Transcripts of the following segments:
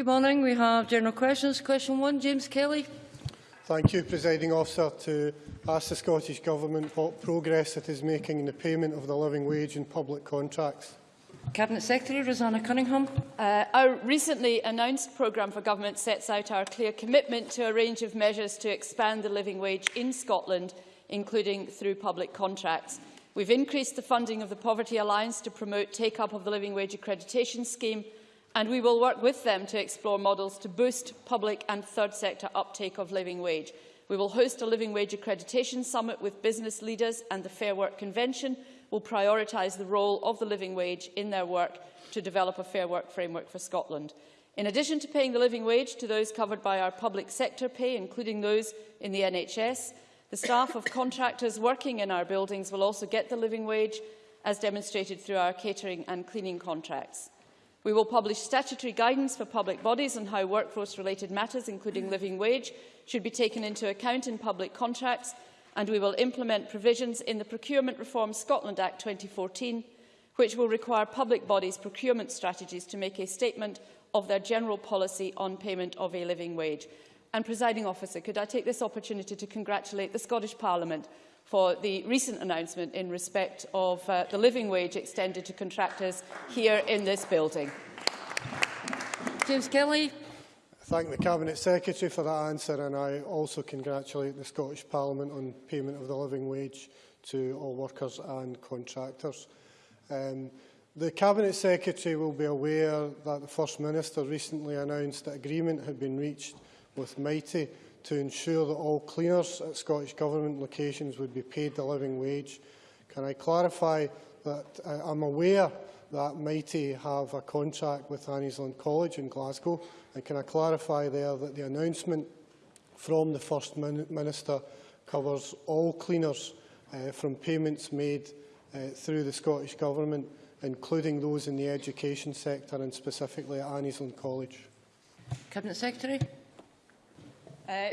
Good morning. We have general questions. Question one, James Kelly. Thank you, Presiding Officer, to ask the Scottish Government what progress it is making in the payment of the living wage in public contracts. Cabinet Secretary Roseanna Cunningham. Uh, our recently announced programme for government sets out our clear commitment to a range of measures to expand the living wage in Scotland, including through public contracts. We've increased the funding of the Poverty Alliance to promote take-up of the Living Wage Accreditation Scheme, and we will work with them to explore models to boost public and third sector uptake of living wage. We will host a Living Wage Accreditation Summit with business leaders and the Fair Work Convention will prioritise the role of the living wage in their work to develop a fair work framework for Scotland. In addition to paying the living wage to those covered by our public sector pay, including those in the NHS, the staff of contractors working in our buildings will also get the living wage, as demonstrated through our catering and cleaning contracts. We will publish statutory guidance for public bodies on how workforce-related matters, including living wage, should be taken into account in public contracts and we will implement provisions in the Procurement Reform Scotland Act 2014, which will require public bodies' procurement strategies to make a statement of their general policy on payment of a living wage. And, presiding officer, could I take this opportunity to congratulate the Scottish Parliament for the recent announcement in respect of uh, the living wage extended to contractors here in this building. James Kelly thank the Cabinet Secretary for that answer and I also congratulate the Scottish Parliament on payment of the living wage to all workers and contractors. Um, the Cabinet Secretary will be aware that the First Minister recently announced that agreement had been reached with Mitie to ensure that all cleaners at Scottish Government locations would be paid the living wage. Can I clarify that uh, I'm aware that Mitie have a contract with Anniesland College in Glasgow And can I clarify there that the announcement from the First Minister covers all cleaners uh, from payments made uh, through the Scottish Government, including those in the education sector and specifically at Anniesland College? Cabinet Secretary. Uh,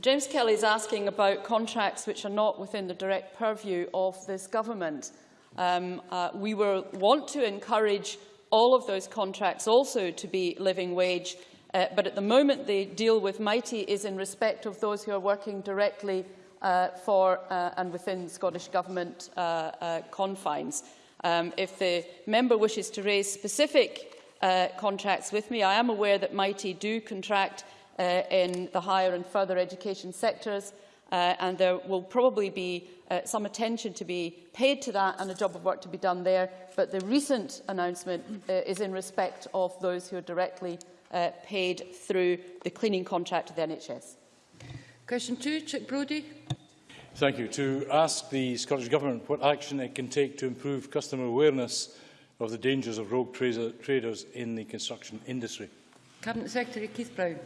James Kelly is asking about contracts which are not within the direct purview of this government. Um, uh, we want to encourage all of those contracts also to be living wage. Uh, but at the moment, the deal with Mitie is in respect of those who are working directly uh, for uh, and within Scottish Government uh, uh, confines. Um, if the member wishes to raise specific uh, contracts with me, I am aware that Mitie do contract uh, in the higher and further education sectors, uh, and there will probably be uh, some attention to be paid to that and a job of work to be done there. But the recent announcement uh, is in respect of those who are directly uh, paid through the cleaning contract to the NHS. Question two, Chic Brodie. Thank you. To ask the Scottish Government what action it can take to improve customer awareness of the dangers of rogue traders in the construction industry. Cabinet Secretary Keith Brown.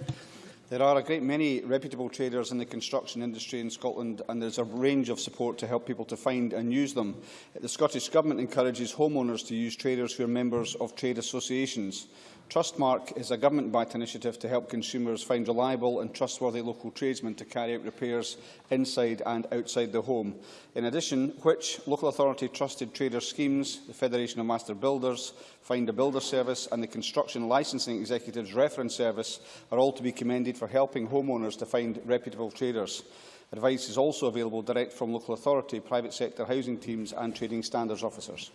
There are a great many reputable traders in the construction industry in Scotland and there is a range of support to help people to find and use them. The Scottish Government encourages homeowners to use traders who are members of trade associations. Trustmark is a government-backed initiative to help consumers find reliable and trustworthy local tradesmen to carry out repairs inside and outside the home. In addition, which local authority trusted trader schemes, the Federation of Master Builders, Find a Builder Service and the Construction Licensing Executives Reference Service are all to be commended for helping homeowners to find reputable traders. Advice is also available direct from local authority, private sector housing teams and trading standards officers.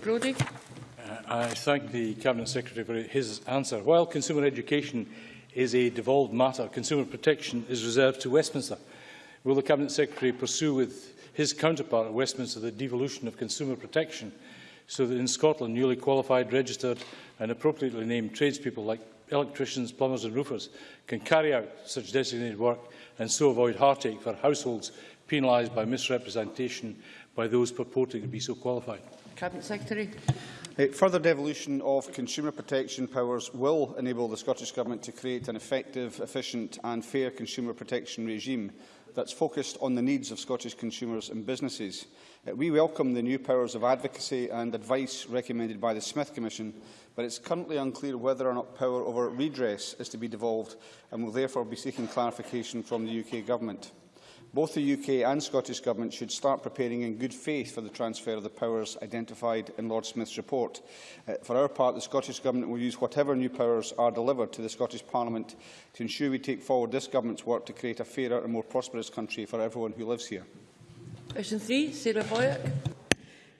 Brodie. I thank the Cabinet Secretary for his answer. While consumer education is a devolved matter, consumer protection is reserved to Westminster. Will the Cabinet Secretary pursue with his counterpart at Westminster the devolution of consumer protection so that in Scotland newly qualified, registered and appropriately named tradespeople like electricians, plumbers and roofers can carry out such designated work and so avoid heartache for households penalised by misrepresentation by those purporting to be so qualified? Cabinet Secretary. Further devolution of consumer protection powers will enable the Scottish Government to create an effective, efficient and fair consumer protection regime that's focused on the needs of Scottish consumers and businesses. Uh, we welcome the new powers of advocacy and advice recommended by the Smith Commission, but it's currently unclear whether or not power over redress is to be devolved and will therefore be seeking clarification from the UK Government. Both the UK and Scottish Government should start preparing in good faith for the transfer of the powers identified in Lord Smith's report. Uh, for our part, the Scottish Government will use whatever new powers are delivered to the Scottish Parliament to ensure we take forward this Government's work to create a fairer and more prosperous country for everyone who lives here. Question 3, Sarah Boyack.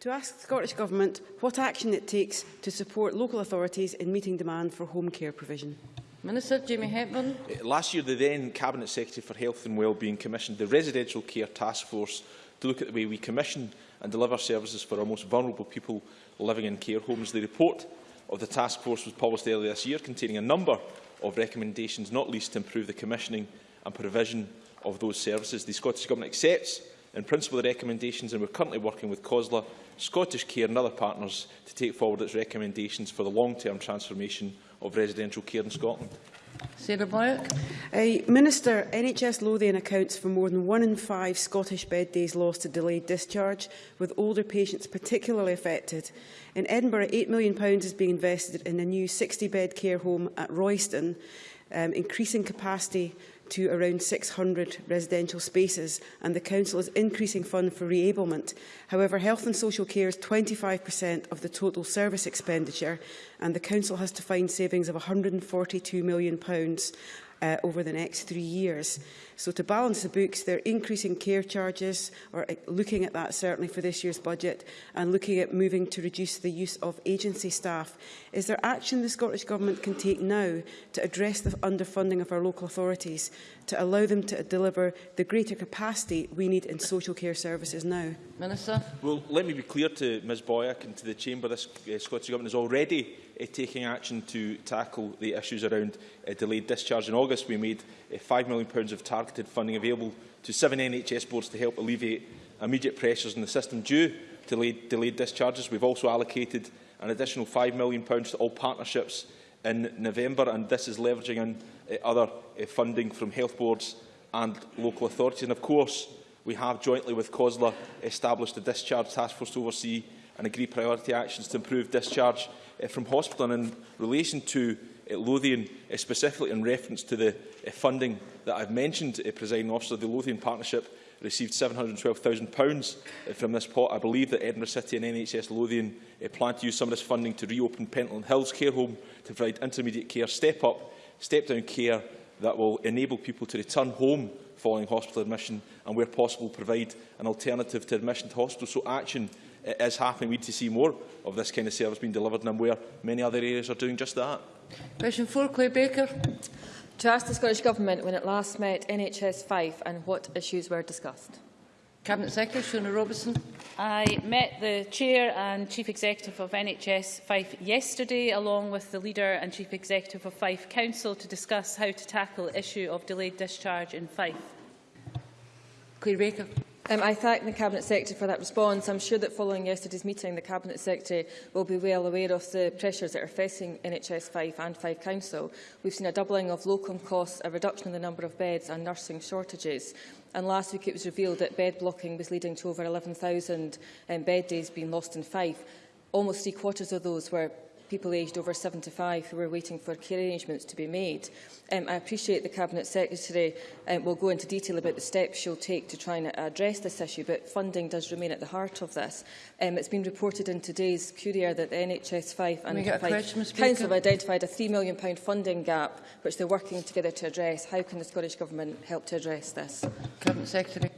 To ask the Scottish Government what action it takes to support local authorities in meeting demand for home care provision. Minister Jamie Hepburn. Eh, last year, the then Cabinet Secretary for Health and Wellbeing commissioned the Residential Care Task Force to look at the way we commission and deliver services for our most vulnerable people living in care homes. The report of the task force was published earlier this year, containing a number of recommendations, not least to improve the commissioning and provision of those services. The Scottish Government accepts in principle the recommendations and we're currently working with COSLA, Scottish Care and other partners to take forward its recommendations for the long-term transformation of residential care in Scotland. Sarah Boyack. Uh, Minister, NHS Lothian accounts for more than one in five Scottish bed days lost to delayed discharge, with older patients particularly affected. In Edinburgh, £8 million is being invested in a new 60-bed care home at Royston, um, increasing capacity to around 600 residential spaces and the Council is increasing fund for reablement. However, health and social care is 25% of the total service expenditure and the Council has to find savings of £142 million uh, over the next three years. So to balance the books, they're increasing care charges, or uh, looking at that certainly for this year's budget, and looking at moving to reduce the use of agency staff. Is there action the Scottish Government can take now to address the underfunding of our local authorities to allow them to deliver the greater capacity we need in social care services now? Minister. Well, let me be clear to Ms Boyack and to the Chamber. This uh, Scottish Government is already uh, taking action to tackle the issues around uh, delayed discharge. In August, we made uh, £5 million of targeted funding available to seven NHS boards to help alleviate immediate pressures in the system due to delayed, delayed discharges. We've also allocated an additional £5 million to all partnerships in November, and this is leveraging on uh, other uh, funding from health boards and local authorities. And of course, we have jointly with COSLA established a discharge task force to oversee and agree priority actions to improve discharge uh, from hospital. And in relation to uh, Lothian, uh, specifically in reference to the uh, funding that I've mentioned, uh, Presiding Officer, the Lothian Partnership received £712,000 uh, from this pot. I believe that Edinburgh City and NHS Lothian uh, plan to use some of this funding to reopen Pentland Hills Care Home to provide intermediate care, step-up, step-down care that will enable people to return home following hospital admission and, where possible, provide an alternative to admission to hospital. So action eh, is happening. We need to see more of this kind of service being delivered, and I'm aware many other areas are doing just that. Question 4, Claire Baker. To ask the Scottish Government when it last met NHS 5 and what issues were discussed. Cabinet Secretary Shona Robertson. I met the Chair and Chief Executive of NHS Fife yesterday, along with the Leader and Chief Executive of Fife Council, to discuss how to tackle the issue of delayed discharge in Fife. Claire Baker. Um, I thank the Cabinet Secretary for that response. I'm sure that following yesterday's meeting, the Cabinet Secretary will be well aware of the pressures that are facing NHS 5 and 5 Council. We've seen a doubling of locum costs, a reduction in the number of beds and nursing shortages. And last week it was revealed that bed blocking was leading to over 11,000 um, bed days being lost in Fife. Almost three quarters of those were people aged over 75 who were waiting for care arrangements to be made. Um, I appreciate the Cabinet Secretary um, will go into detail about the steps she'll take to try and address this issue, but funding does remain at the heart of this. Um, it's been reported in today's Courier that the NHS 5 and 5 question, Council have identified a £3 million funding gap, which they're working together to address. How can the Scottish Government help to address this? Cabinet Secretary.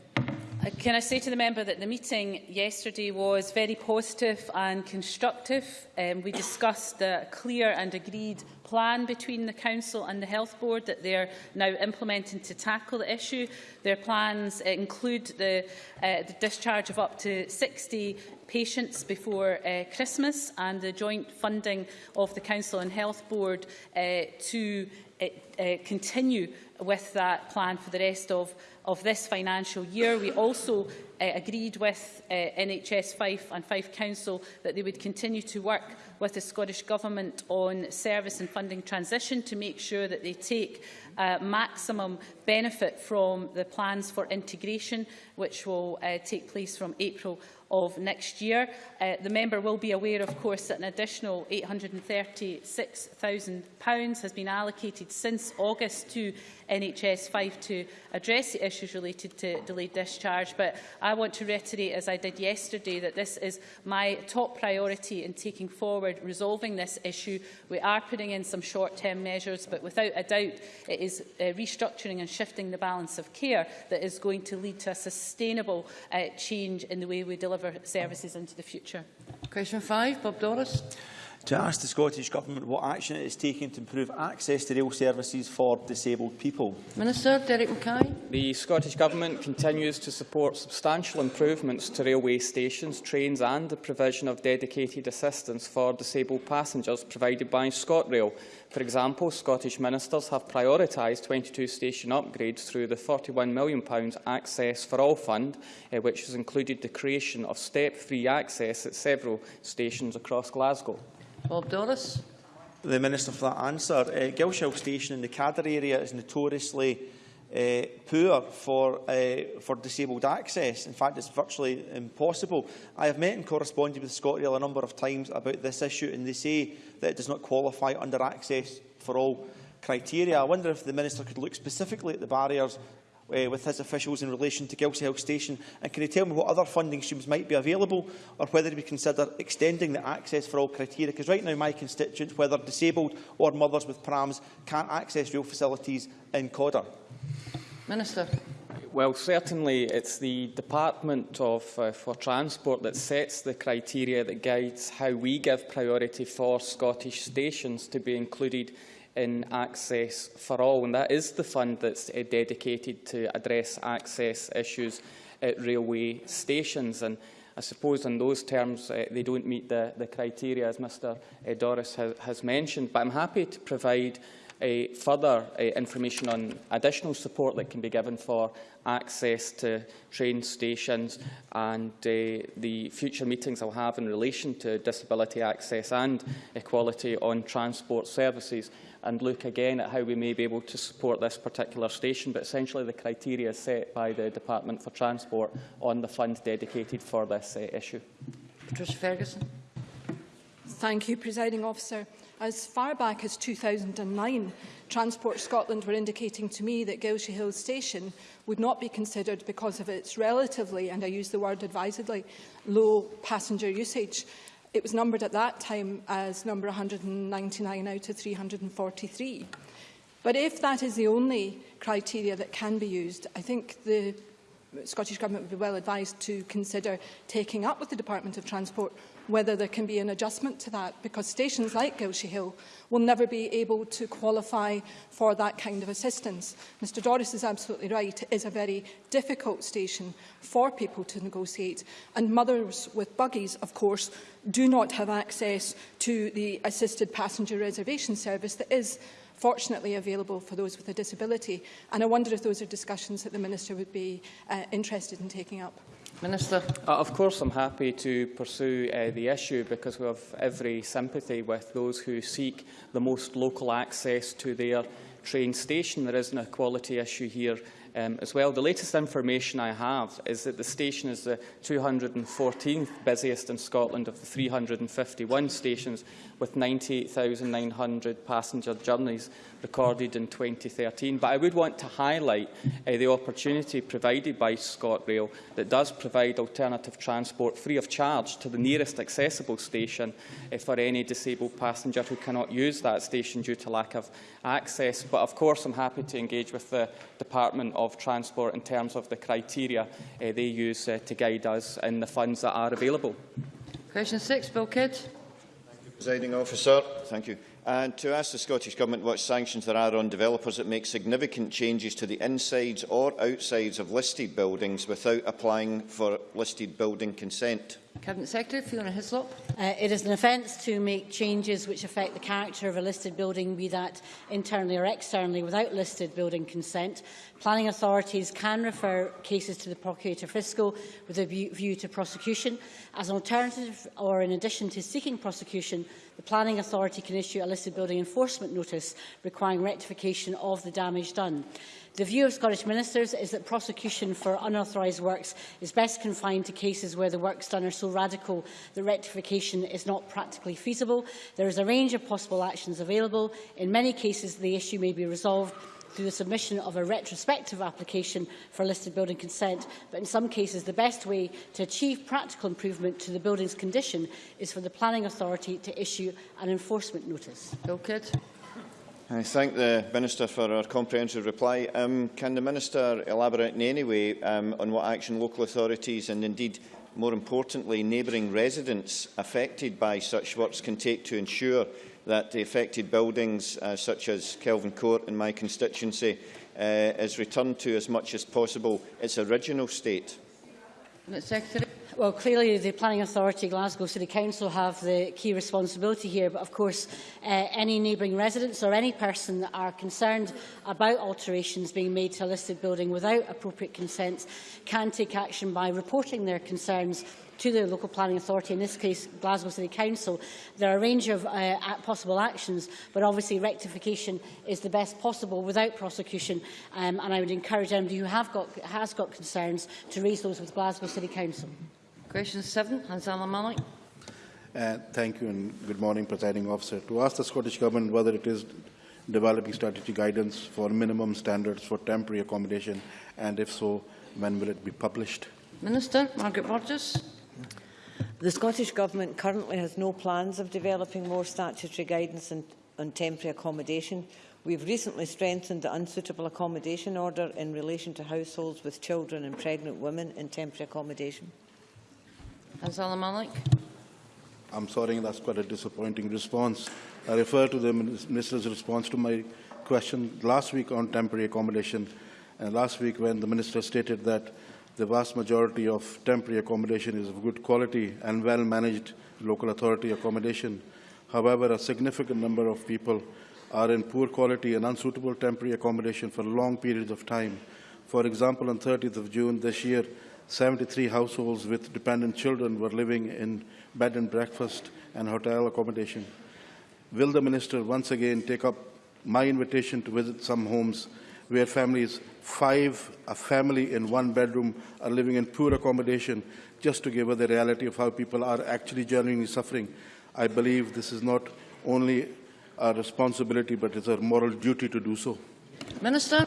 Uh, can I say to the member that the meeting yesterday was very positive and constructive. Um, we discussed a clear and agreed plan between the Council and the Health Board that they are now implementing to tackle the issue. Their plans include the, uh, the discharge of up to 60 patients before uh, Christmas and the joint funding of the Council and Health Board uh, to uh, uh, continue with that plan for the rest of, of this financial year. We also uh, agreed with uh, NHS Fife and Fife Council that they would continue to work with the Scottish Government on service and funding transition to make sure that they take maximum benefit from the plans for integration, which will uh, take place from April of next year. Uh, the member will be aware, of course, that an additional £836,000 has been allocated since August to NHS 5 to address the issues related to delayed discharge. But I want to reiterate, as I did yesterday, that this is my top priority in taking forward resolving this issue. We are putting in some short-term measures, but without a doubt, it is uh, restructuring and shifting the balance of care that is going to lead to a sustainable uh, change in the way we deliver services into the future. Question 5, Bob Doris. To ask the Scottish Government what action it is taking to improve access to rail services for disabled people. Minister Derek Mackay. The Scottish Government continues to support substantial improvements to railway stations, trains and the provision of dedicated assistance for disabled passengers provided by ScotRail. For example, Scottish ministers have prioritised 22 station upgrades through the £41 million Access for All Fund, uh, which has included the creation of step-free access at several stations across Glasgow. Bob Doris. The Minister for that answer. Eh, uh, Gilshill Station in the Cadder area is notoriously uh, poor for, uh, for disabled access. In fact, it's virtually impossible. I have met and corresponded with ScotRail a number of times about this issue, and they say that it does not qualify under access for all criteria. I wonder if the Minister could look specifically at the barriers uh, with his officials in relation to Gilsey Hill Station? And can he tell me what other funding streams might be available or whether we consider extending the access for all criteria? Because right now my constituents, whether disabled or mothers with prams, can't access rail facilities in Codder. Minister. Well, certainly it's the Department of, uh, for Transport that sets the criteria that guides how we give priority for Scottish stations to be included in Access for All. And that is the fund that's uh, dedicated to address access issues at railway stations. And I suppose in those terms uh, they don't meet the, the criteria, as Mr uh, Doris has, has mentioned. But I'm happy to provide uh, further uh, information on additional support that can be given for access to train stations and uh, the future meetings I'll have in relation to disability access and equality on transport services and look again at how we may be able to support this particular station. But essentially the criteria set by the Department for Transport on the fund dedicated for this uh, issue. Patricia Ferguson. Thank you, Presiding Officer. As far back as 2009, Transport Scotland were indicating to me that Gilshochill Station would not be considered because of its relatively, and I use the word advisedly, low passenger usage. It was numbered at that time as number 199 out of 343. But if that is the only criteria that can be used, I think the Scottish Government would be well advised to consider taking up with the Department of Transport whether there can be an adjustment to that, because stations like Gilshochill will never be able to qualify for that kind of assistance. Mr Doris is absolutely right. It is a very difficult station for people to negotiate, and mothers with buggies, of course, do not have access to the assisted passenger reservation service that is fortunately available for those with a disability. And I wonder if those are discussions that the Minister would be uh, interested in taking up. Minister. Uh, of course, I'm happy to pursue uh, the issue because we have every sympathy with those who seek the most local access to their train station. There is an equality issue here um, as well. The latest information I have is that the station is the 214th busiest in Scotland of the 351 stations with 98,900 passenger journeys recorded in 2013. But I would want to highlight uh, the opportunity provided by ScotRail that does provide alternative transport free of charge to the nearest accessible station uh, for any disabled passenger who cannot use that station due to lack of access. But of course I'm happy to engage with the Department of Transport in terms of the criteria uh, they use uh, to guide us in the funds that are available. Question 6, Bill Kidd. Presiding officer, thank you. And to ask the Scottish Government what sanctions there are on developers that make significant changes to the insides or outsides of listed buildings without applying for listed building consent. Cabinet Secretary Fiona Hislop. Uh, it is an offence to make changes which affect the character of a listed building, be that internally or externally, without listed building consent. Planning authorities can refer cases to the Procurator Fiscal with a view to prosecution. As an alternative or in addition to seeking prosecution, the Planning Authority can issue a listed building enforcement notice requiring rectification of the damage done. The view of Scottish ministers is that prosecution for unauthorised works is best confined to cases where the works done are so radical that rectification is not practically feasible. There is a range of possible actions available. In many cases, the issue may be resolved through the submission of a retrospective application for listed building consent, but in some cases the best way to achieve practical improvement to the building's condition is for the planning authority to issue an enforcement notice. Bill Kidd. I thank the Minister for her comprehensive reply. Um, can the Minister elaborate in any way um, on what action local authorities and indeed, more importantly, neighbouring residents affected by such works can take to ensure that the affected buildings, uh, such as Kelvin Court in my constituency, uh, is returned to as much as possible its original state? Secretary. well, clearly the Planning Authority, Glasgow City Council have the key responsibility here, but of course uh, any neighbouring residents or any person that are concerned about alterations being made to a listed building without appropriate consent can take action by reporting their concerns to the local planning authority, in this case Glasgow City Council. There are a range of uh, possible actions, but obviously rectification is the best possible without prosecution, um, and I would encourage anybody who have got, has got concerns to raise those with Glasgow City Council. Question 7, Hanzala Malik. Uh, thank you and good morning, Presiding Officer. To ask the Scottish Government whether it is developing strategy guidance for minimum standards for temporary accommodation, and if so, when will it be published? Minister Margaret Burgess. The Scottish Government currently has no plans of developing more statutory guidance on, on temporary accommodation. We have recently strengthened the unsuitable accommodation order in relation to households with children and pregnant women in temporary accommodation. Hanzala Malik. I'm sorry, that's quite a disappointing response. I refer to the Minister's response to my question last week on temporary accommodation. And last week when the Minister stated that the vast majority of temporary accommodation is of good quality and well-managed local authority accommodation. However, a significant number of people are in poor quality and unsuitable temporary accommodation for long periods of time. For example, on 30th of June this year, 73 households with dependent children were living in bed and breakfast and hotel accommodation. Will the Minister once again take up my invitation to visit some homes where families, five, a family in one bedroom, are living in poor accommodation, just to give her the reality of how people are actually genuinely suffering. I believe this is not only a responsibility, but it's a moral duty to do so. Minister.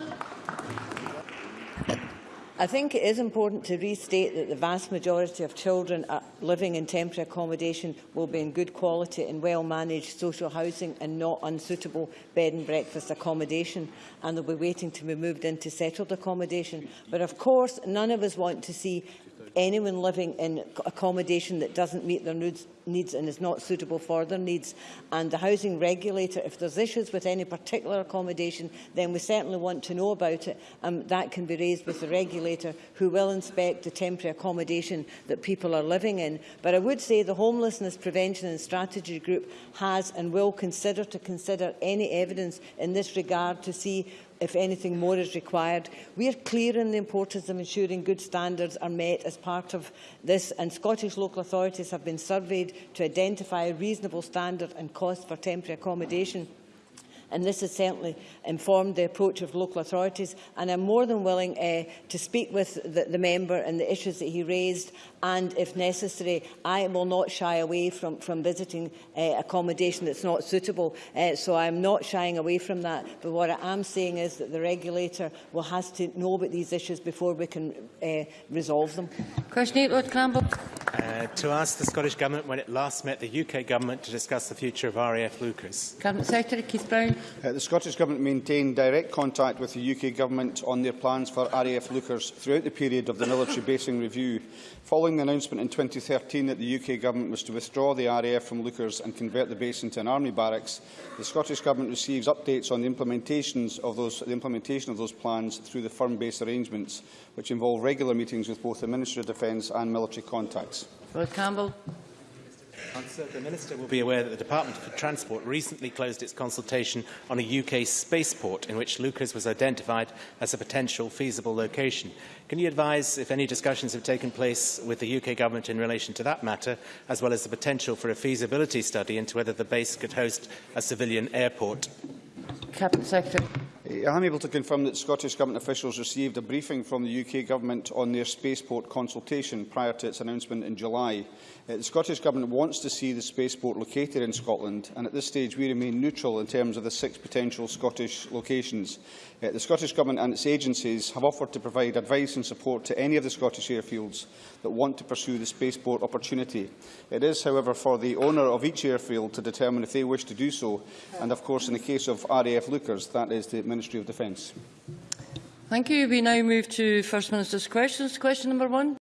I think it is important to restate that the vast majority of children living in temporary accommodation will be in good quality and well-managed social housing and not unsuitable bed and breakfast accommodation, and they'll be waiting to be moved into settled accommodation. But of course, none of us want to see anyone living in accommodation that doesn't meet their needs, and is not suitable for their needs. And the housing regulator, if there's issues with any particular accommodation, then we certainly want to know about it. And that can be raised with the regulator, who will inspect the temporary accommodation that people are living in. But I would say the Homelessness Prevention and Strategy Group has and will consider to consider any evidence in this regard to see if anything more is required. We are clear in the importance of ensuring good standards are met as part of this, and Scottish local authorities have been surveyed to identify a reasonable standard and cost for temporary accommodation and this has certainly informed the approach of local authorities and I'm more than willing uh, to speak with the, the member and the issues that he raised and if necessary I will not shy away from, from visiting uh, accommodation that's not suitable uh, so I'm not shying away from that but what I am saying is that the regulator will have to know about these issues before we can uh, resolve them. Question 8, Rod Campbell. Uh, to ask the Scottish Government when it last met the UK Government to discuss the future of RAF Leuchars. Cabinet Secretary Keith Brown. Uh, the Scottish Government maintained direct contact with the UK Government on their plans for RAF Leuchars throughout the period of the military basing review. Following the announcement in 2013 that the UK Government was to withdraw the RAF from Leuchars and convert the base into an army barracks, the Scottish Government receives updates on the, implementations of those, the implementation of those plans through the firm base arrangements, which involve regular meetings with both the Ministry of Defence and military contacts. Rod Campbell. Answer. The Minister will be aware that the Department for Transport recently closed its consultation on a UK spaceport in which Lucas was identified as a potential feasible location. Can you advise if any discussions have taken place with the UK Government in relation to that matter, as well as the potential for a feasibility study into whether the base could host a civilian airport? Cabinet Secretary. I am able to confirm that Scottish Government officials received a briefing from the UK Government on their spaceport consultation prior to its announcement in July. Uh, the Scottish Government wants to see the spaceport located in Scotland, and at this stage we remain neutral in terms of the six potential Scottish locations. Uh, the Scottish Government and its agencies have offered to provide advice and support to any of the Scottish airfields that want to pursue the spaceport opportunity. It is, however, for the owner of each airfield to determine if they wish to do so, and of course in the case of RAF Leuchars, that is the Ministry of Defence. Thank you. We now move to First Minister's questions. Question number one.